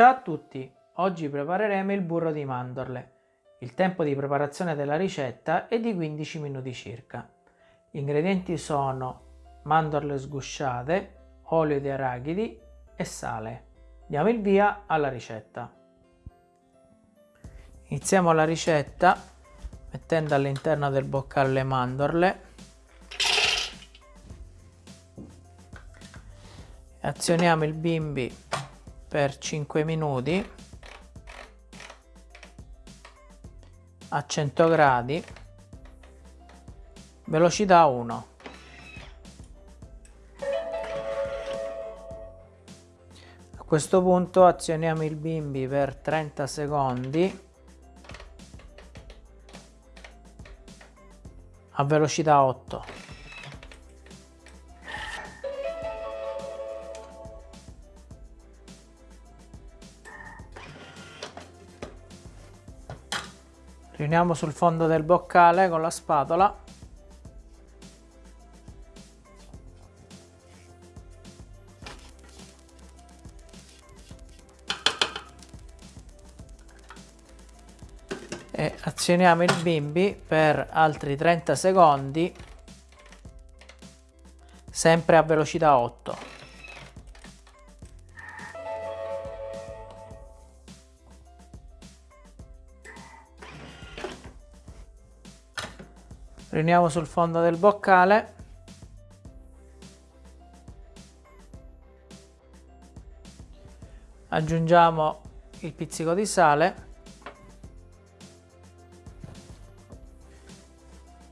Ciao a tutti! Oggi prepareremo il burro di mandorle. Il tempo di preparazione della ricetta è di 15 minuti circa. Gli ingredienti sono mandorle sgusciate, olio di arachidi e sale. Diamo il via alla ricetta. Iniziamo la ricetta mettendo all'interno del boccale le mandorle azioniamo il bimbi per 5 minuti a 100 gradi velocità 1 a questo punto azioniamo il bimbi per 30 secondi a velocità 8 riuniamo sul fondo del boccale con la spatola. E azioniamo il bimbi per altri 30 secondi sempre a velocità 8 riuniamo sul fondo del boccale. Aggiungiamo il pizzico di sale.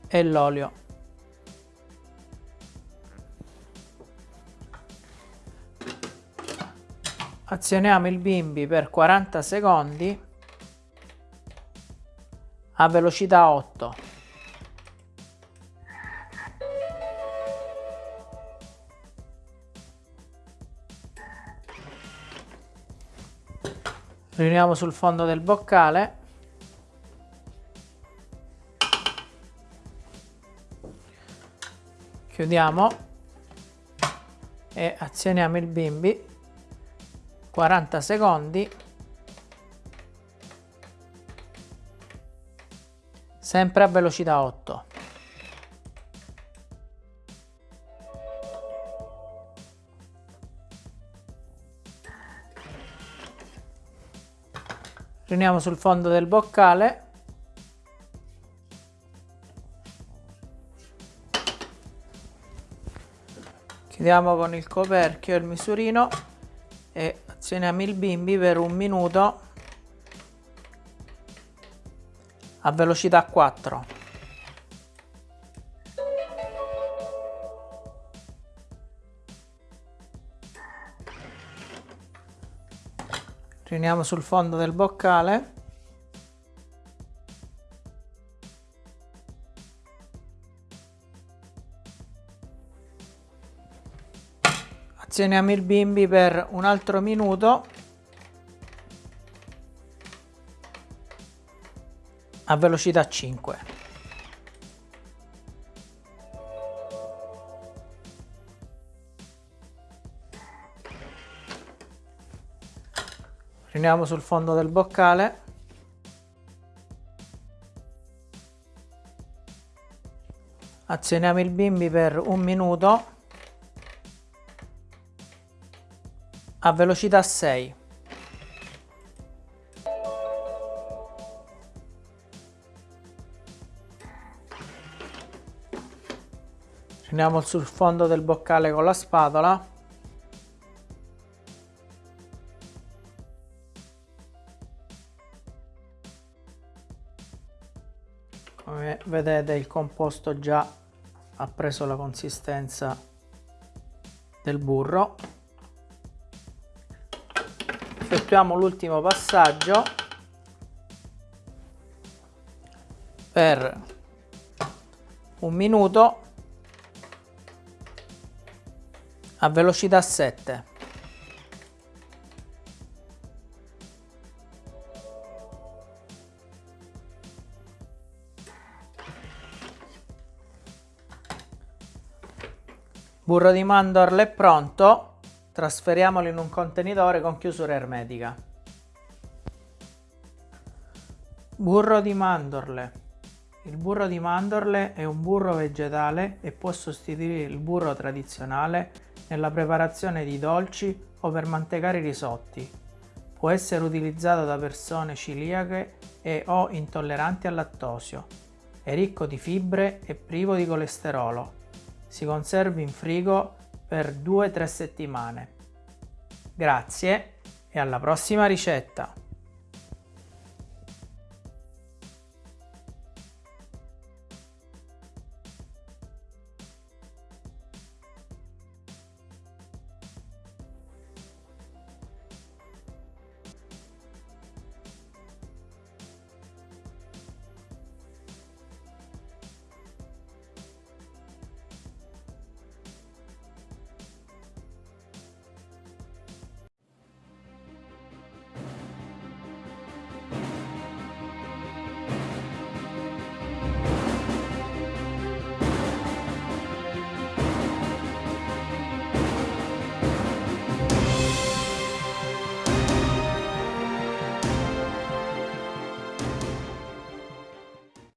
E l'olio. Azioniamo il bimbi per 40 secondi a velocità 8 riuniamo sul fondo del boccale. Chiudiamo. E azioniamo il bimbi. 40 secondi. Sempre a velocità 8 riuniamo sul fondo del boccale. Chiudiamo con il coperchio il misurino e azioniamo il bimbi per un minuto a velocità 4 riuniamo sul fondo del boccale. Azioniamo il bimbi per un altro minuto. A velocità 5 riuniamo sul fondo del boccale. Azioniamo il bimbi per un minuto. A velocità 6 riuniamo sul fondo del boccale con la spatola come vedete il composto già ha preso la consistenza del burro. Effettuiamo l'ultimo passaggio per un minuto a velocità 7 Burro di mandorle è pronto, trasferiamolo in un contenitore con chiusura ermetica. Burro di mandorle. Il burro di mandorle è un burro vegetale e può sostituire il burro tradizionale nella preparazione di dolci o per mantecare i risotti. Può essere utilizzato da persone ciliache e o intolleranti al lattosio. È ricco di fibre e privo di colesterolo si conserva in frigo per 2-3 settimane. Grazie e alla prossima ricetta!